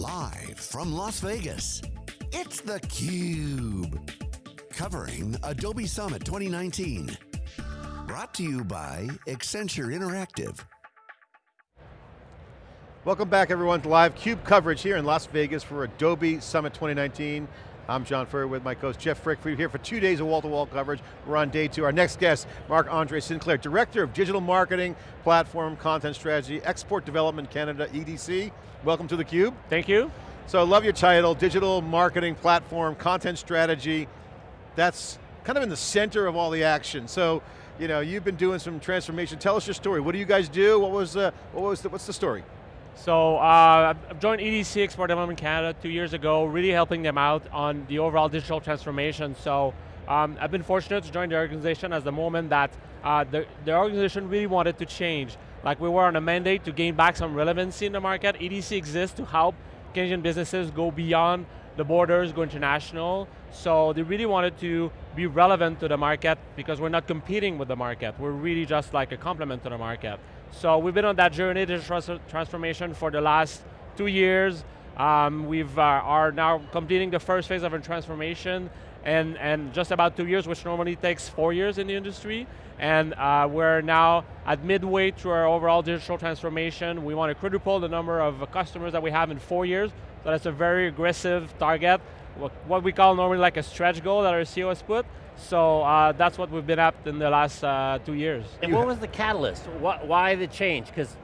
Live from Las Vegas, it's theCUBE. Covering Adobe Summit 2019. Brought to you by Accenture Interactive. Welcome back everyone to live CUBE coverage here in Las Vegas for Adobe Summit 2019. I'm John Furrier with my co-host Jeff Frick. We're here for two days of wall-to-wall -wall coverage. We're on day two. Our next guest, Marc-Andre Sinclair, Director of Digital Marketing, Platform, Content Strategy, Export Development Canada, EDC. Welcome to theCUBE. Thank you. So I love your title, Digital Marketing, Platform, Content Strategy. That's kind of in the center of all the action. So, you know, you've been doing some transformation. Tell us your story. What do you guys do? What was, uh, what was the, what's the story? So uh, I've joined EDC Export Development Canada two years ago, really helping them out on the overall digital transformation. So um, I've been fortunate to join the organization as the moment that uh, the, the organization really wanted to change. Like we were on a mandate to gain back some relevancy in the market. EDC exists to help Canadian businesses go beyond the borders, go international. So they really wanted to be relevant to the market because we're not competing with the market. We're really just like a complement to the market. So we've been on that journey, digital transformation for the last two years. Um, we've uh, are now completing the first phase of our transformation and, and just about two years, which normally takes four years in the industry. And uh, we're now at midway through our overall digital transformation. We want to quadruple the number of customers that we have in four years. So that's a very aggressive target. What we call normally like a stretch goal that our CEO has put. So uh, that's what we've been at in the last uh, two years. And what was the catalyst? What, why the change? Because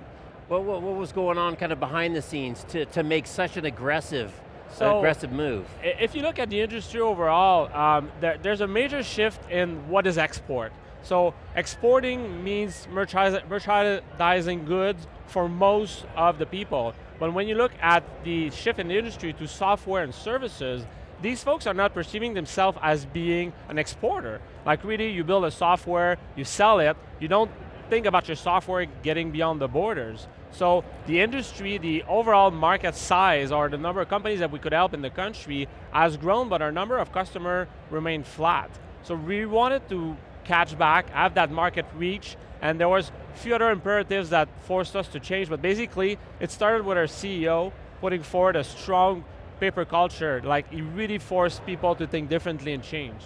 what, what, what, was going on kind of behind the scenes to, to make such an aggressive, so, aggressive move? If you look at the industry overall, um, there, there's a major shift in what is export. So exporting means merchandising goods for most of the people. But when you look at the shift in the industry to software and services, these folks are not perceiving themselves as being an exporter. Like really, you build a software, you sell it, you don't think about your software getting beyond the borders. So the industry, the overall market size, or the number of companies that we could help in the country has grown, but our number of customers remain flat. So we wanted to catch back, have that market reach, and there was a few other imperatives that forced us to change, but basically, it started with our CEO putting forward a strong paper culture, like it really forced people to think differently and change.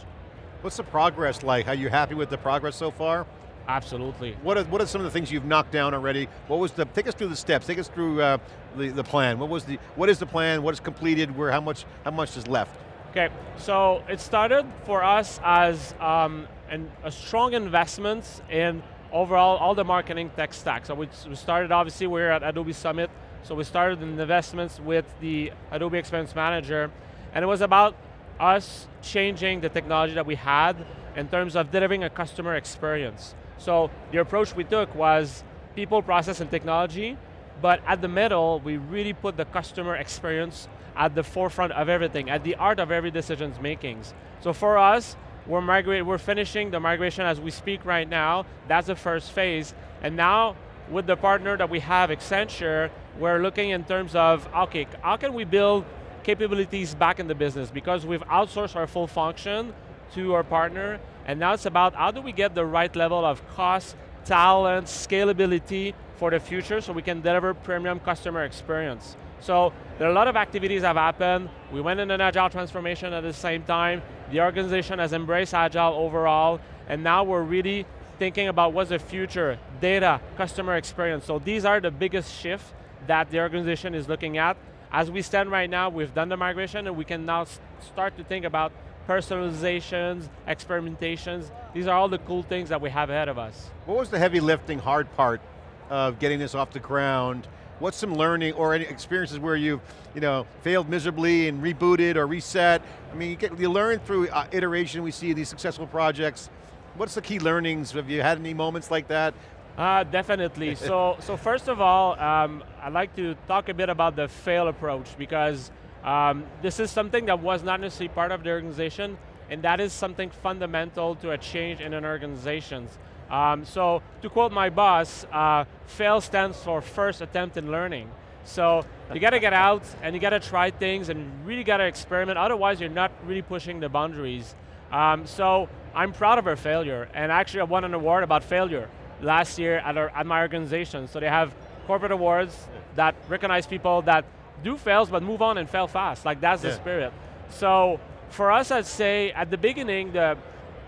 What's the progress like? Are you happy with the progress so far? Absolutely. What are, what are some of the things you've knocked down already? What was the, take us through the steps, take us through uh, the, the plan. What was the, what is the plan, what is completed, where, how much, how much is left? Okay, so it started for us as um, an, a strong investment in overall all the marketing tech stack. So we, we started obviously, we we're at Adobe Summit, so we started in investments with the Adobe Experience Manager, and it was about us changing the technology that we had in terms of delivering a customer experience. So the approach we took was people, process, and technology, but at the middle, we really put the customer experience at the forefront of everything, at the art of every decisions makings. So for us, we're, we're finishing the migration as we speak right now. That's the first phase. And now, with the partner that we have, Accenture, we're looking in terms of, okay, how can we build capabilities back in the business? Because we've outsourced our full function to our partner, and now it's about how do we get the right level of cost, talent, scalability for the future so we can deliver premium customer experience. So there are a lot of activities that have happened. We went in an agile transformation at the same time. The organization has embraced agile overall, and now we're really thinking about what's the future, data, customer experience. So these are the biggest shifts that the organization is looking at. As we stand right now, we've done the migration and we can now start to think about personalizations, experimentations. These are all the cool things that we have ahead of us. What was the heavy lifting, hard part of getting this off the ground? What's some learning or any experiences where you've you know, failed miserably and rebooted or reset? I mean, you, get, you learn through uh, iteration, we see these successful projects. What's the key learnings? Have you had any moments like that? Uh, definitely. so, so first of all, um, I'd like to talk a bit about the fail approach because um, this is something that was not necessarily part of the organization, and that is something fundamental to a change in an organization. Um, so, to quote my boss, uh, fail stands for first attempt in learning. So, you got to get out and you got to try things and really got to experiment, otherwise you're not really pushing the boundaries. Um, so, I'm proud of our failure, and actually I won an award about failure last year at, our, at my organization. So they have corporate awards that recognize people that do fails, but move on and fail fast. Like that's Yeah. the spirit. So for us, I'd say at the beginning, the,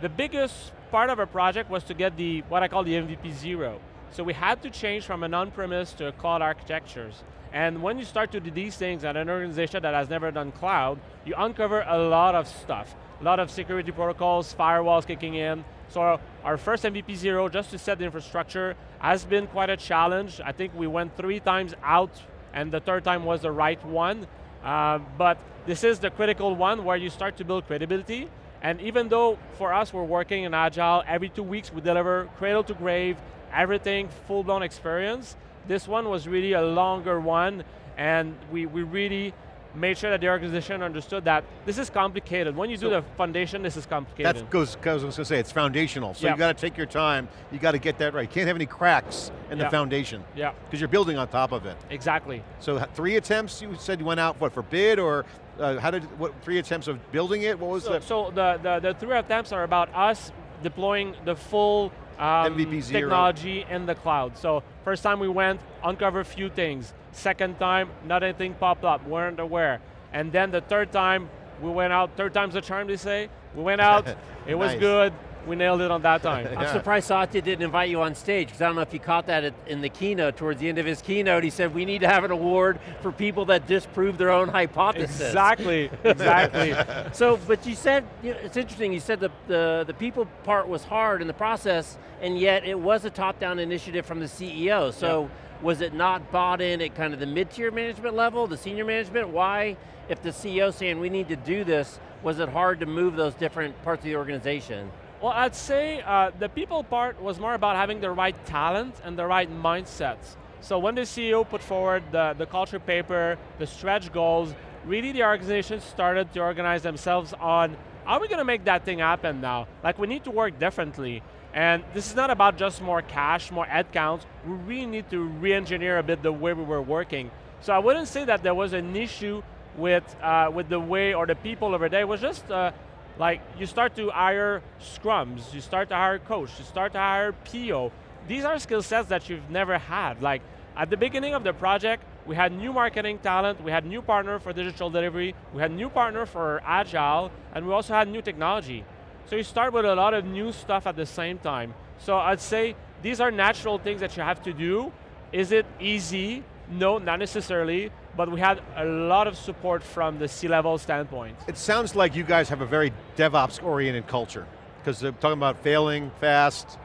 the biggest part of our project was to get the, what I call the MVP zero. So we had to change from an on-premise to a cloud architectures. And when you start to do these things at an organization that has never done cloud, you uncover a lot of stuff. A lot of security protocols, firewalls kicking in. So our first MVP zero, just to set the infrastructure, has been quite a challenge. I think we went three times out and the third time was the right one. Uh, but this is the critical one where you start to build credibility. And even though for us we're working in Agile, every two weeks we deliver cradle to grave, everything, full-blown experience, this one was really a longer one and we, we really made sure that the organization understood that this is complicated. When you do the foundation, this is complicated. That goes, goes, I was going to say, it's foundational. So Yeah. you got to take your time, you got to get that right. You can't have any cracks in the foundation, yeah, because you're building on top of it. exactly. So three attempts, you said you went out, what, for bid, or uh, how did, what, three attempts of building it? What was So, the, so the, the, the three attempts are about us deploying the full um, MVP zero. technology in the cloud. So first time we went, uncover a few things. Second time, not anything popped up, weren't aware. And then the third time, we went out, third time's the charm they say. We went out, it was Nice. good, we nailed it on that time. I'm surprised Satya didn't invite you on stage, because I don't know if you caught that at, in the keynote, towards the end of his keynote, he said, we need to have an award for people that disprove their own hypothesis. exactly, exactly. So, but you said, you know, it's interesting, you said the, the, the people part was hard in the process, and yet it was a top-down initiative from the CEO, so was it not bought in at kind of the mid-tier management level, the senior management? Why, if the CEO saying we need to do this, was it hard to move those different parts of the organization? Well, I'd say uh, the people part was more about having the right talent and the right mindsets. So when the CEO put forward the, the culture paper, the stretch goals, really the organization started to organize themselves on how are we going to make that thing happen now? Like we need to work differently. And this is not about just more cash, more ad counts. We really need to re-engineer a bit the way we were working. So I wouldn't say that there was an issue with, uh, with the way or the people over there. It was just uh, like you start to hire scrums, you start to hire coach, you start to hire PO. These are skill sets that you've never had. Like at the beginning of the project, we had new marketing talent, we had new partner for digital delivery, we had new partner for agile, and we also had new technology. So you start with a lot of new stuff at the same time. So I'd say these are natural things that you have to do. Is it easy? No, not necessarily, but we had a lot of support from the C-level standpoint. it sounds like you guys have a very DevOps-oriented culture, because they're talking about failing fast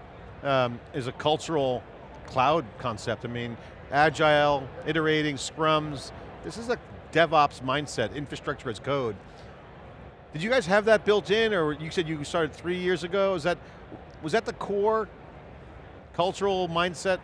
um, is a cultural cloud concept. I mean, agile, iterating, scrums, this is a DevOps mindset, infrastructure as code. Did you guys have that built in, or you said you started three years ago? Is that, was that the core cultural mindset?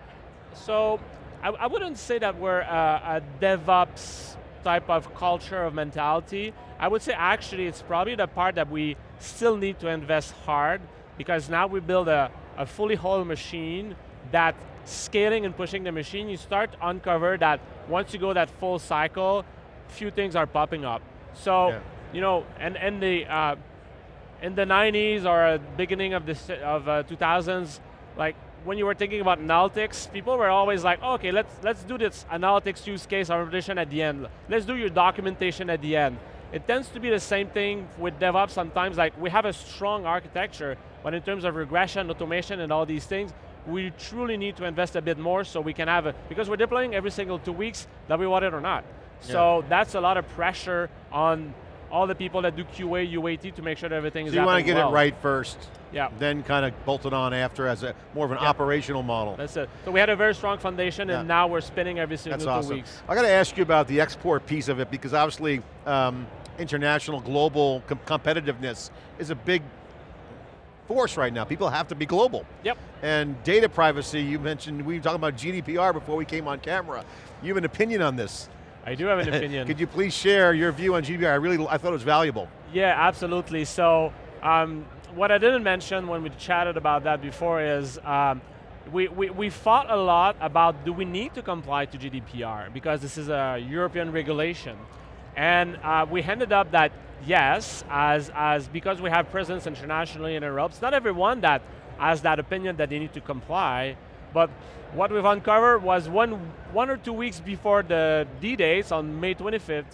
So I, I wouldn't say that we're a, a DevOps type of culture of mentality. I would say actually it's probably the part that we still need to invest hard because now we build a, a fully whole machine that scaling and pushing the machine, you start to uncover that once you go that full cycle, few things are popping up. So, Yeah. you know, and, and the, uh, in the 90s or beginning of the of uh, 2000s, like when you were thinking about analytics, people were always like, okay, let's let's do this analytics use case or at the end. Let's do your documentation at the end. It tends to be the same thing with DevOps sometimes, like we have a strong architecture, but in terms of regression, automation, and all these things, we truly need to invest a bit more so we can have a, because we're deploying every single two weeks, that we want it or not. So that's a lot of pressure on all the people that do QA, UAT to make sure that everything is So you want to get well. it right first, Yeah. then kind of bolt it on after as a more of an Yeah. operational model. That's it. So we had a very strong foundation, and Yeah. now we're spinning every single That's two awesome. weeks. I got to ask you about the export piece of it because obviously um, international, global com- competitiveness is a big force right now. People have to be global. Yep. And data privacy, you mentioned, we were talking about GDPR before we came on camera. You have an opinion on this. I do have an opinion. Could you please share your view on GDPR? I really, I thought it was valuable. Yeah, absolutely. So um, what I didn't mention when we chatted about that before is um, we, we, we fought a lot about do we need to comply to GDPR because this is a European regulation. And uh, we ended up that yes, as, as because we have presence internationally in Europe, it's not everyone that has that opinion that they need to comply, But what we've uncovered was one, one or two weeks before the D-dates on May 25th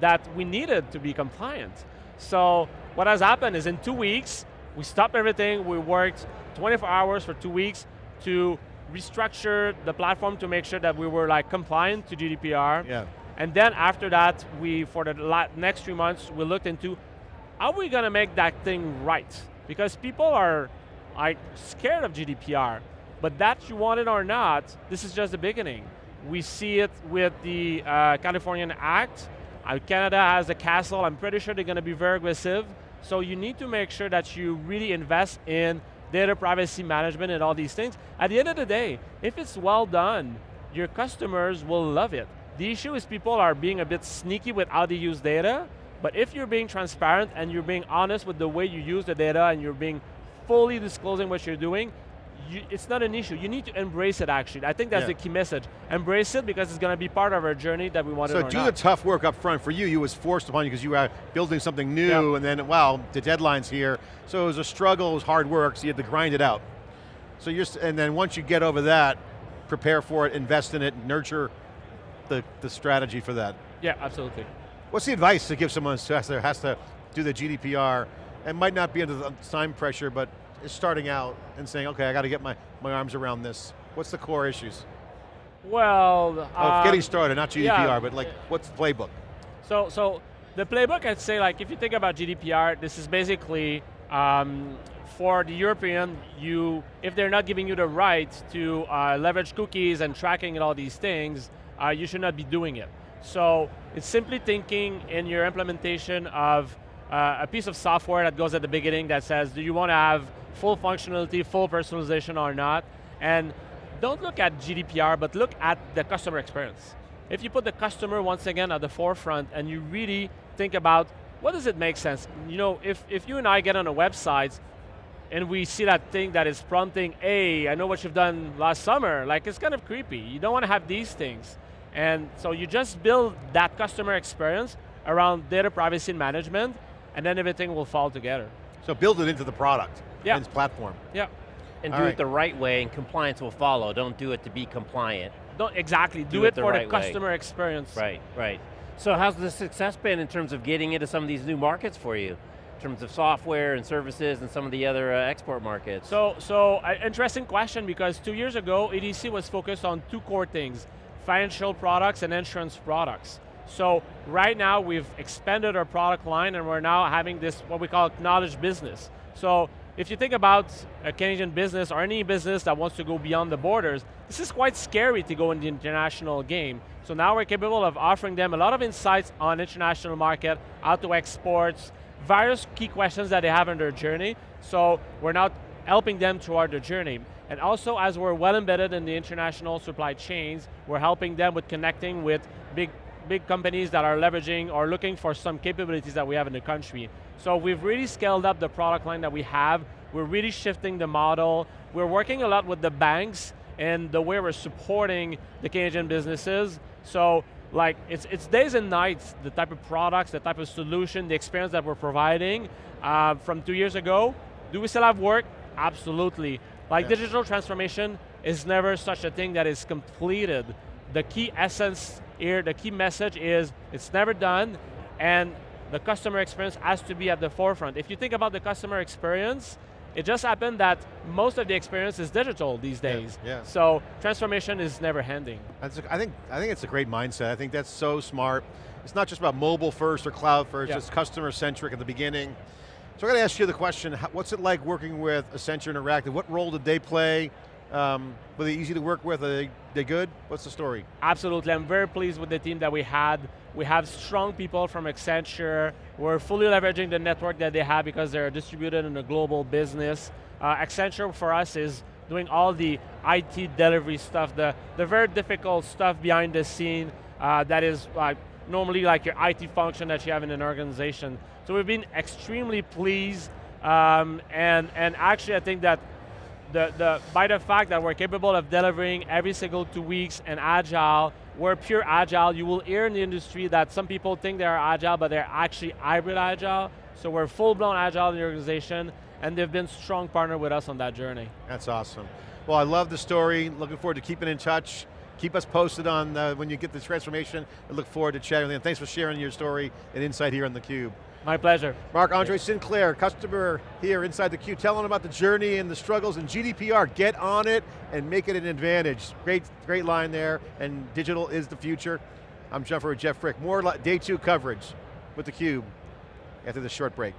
that we needed to be compliant. So what has happened is in two weeks, we stopped everything, we worked 24 hours for two weeks to restructure the platform to make sure that we were like compliant to GDPR. Yeah. And then after that, we, for the next three months, we looked into how are we going to make that thing right? Because people are like scared of GDPR, but that you want it or not, this is just the beginning. We see it with the uh, Californian Act, uh, Canada has a CASL, I'm pretty sure they're going to be very aggressive, so you need to make sure that you really invest in data privacy management and all these things. At the end of the day, if it's well done, your customers will love it. The issue is people are being a bit sneaky with how they use data, but if you're being transparent and you're being honest with the way you use the data and you're being fully disclosing what you're doing, you, it's not an issue. You need to embrace it actually. I think that's yeah. the key message. Embrace it because it's going to be part of our journey that we want to so do the tough work up front. For you, you was forced upon you because you were building something new yeah. and then, wow, the deadline's here. So it was a struggle, it was hard work, so you had to grind it out. So you're, and then once you get over that, prepare for it, invest in it, nurture the, the strategy for that. Yeah, absolutely. What's the advice to give someone who has to, has to do the GDPR and might not be under the time pressure, but is starting out and saying, okay, I got to get my, my arms around this. What's the core issues? Well, um, getting started, not GDPR, yeah, but like, what's the playbook? So, so the playbook, I'd say, like, if you think about GDPR, this is basically um, for the European, you, if they're not giving you the right to uh, leverage cookies and tracking and all these things, uh, you should not be doing it. So it's simply thinking in your implementation of uh, a piece of software that goes at the beginning that says, do you want to have full functionality, full personalization or not? And don't look at GDPR, but look at the customer experience. If you put the customer once again at the forefront and you really think about what does it make sense? You know, if, if you and I get on a website and we see that thing that is prompting, hey, I know what you've done last summer, like it's kind of creepy. You don't want to have these things. And so you just build that customer experience around data privacy management, and then everything will fall together. So build it into the product, yeah. its platform. Yeah. And All do right. it the right way, and compliance will follow. Don't do it to be compliant. Don't, exactly, do, do it, it, for the, right the customer way. experience. Right, right. So how's the success been in terms of getting into some of these new markets for you? In terms of software and services and some of the other uh, export markets? So, so uh, interesting question because two years ago, EDC was focused on two core things financial products and insurance products. So right now we've expanded our product line and we're now having this, what we call knowledge business. So if you think about a Canadian business or any business that wants to go beyond the borders, this is quite scary to go in the international game. So now we're capable of offering them a lot of insights on international market, how to export, various key questions that they have in their journey. So we're now helping them throughout their journey. And also, as we're well embedded in the international supply chains, we're helping them with connecting with big, big companies that are leveraging or looking for some capabilities that we have in the country. So we've really scaled up the product line that we have. We're really shifting the model. We're working a lot with the banks and the way we're supporting the Canadian businesses. So like it's, it's days and nights, the type of products, the type of solution, the experience that we're providing uh, from two years ago. Do we still have work? Absolutely. Like yeah. digital transformation is never such a thing that is completed. The key essence here, the key message is it's never done and the customer experience has to be at the forefront. If you think about the customer experience, it just happened that most of the experience is digital these days. Yeah, yeah. So transformation is never ending. I think, I think it's a great mindset. I think that's so smart. It's not just about mobile first or cloud first, yeah. it's customer centric at the beginning. So I got to ask you the question, what's it like working with Accenture Interactive? What role did they play? Um, were they easy to work with? Are they, they good? What's the story? Absolutely, I'm very pleased with the team that we had. We have strong people from Accenture. We're fully leveraging the network that they have because they're distributed in a global business. Uh, Accenture for us is doing all the IT delivery stuff, the, the very difficult stuff behind the scene uh, that is like normally like your IT function that you have in an organization. So we've been extremely pleased, um, and, and actually I think that the, the, by the fact that we're capable of delivering every single two weeks and agile, we're pure agile. You will hear in the industry that some people think they're agile, but they're actually hybrid agile. So we're full-blown agile in the organization, and they've been strong partner with us on that journey. That's awesome. Well, I love the story. Looking forward to keeping in touch. Keep us posted on uh, when you get the transformation. I look forward to chatting with you. And thanks for sharing your story and insight here on theCUBE. My pleasure. Marc-Andre Sinclair, customer here inside the theCUBE, telling about the journey and the struggles and GDPR. Get on it and make it an advantage. Great, great line there, and digital is the future. I'm Jeff with Jeff Frick. More day two coverage with theCUBE after this short break.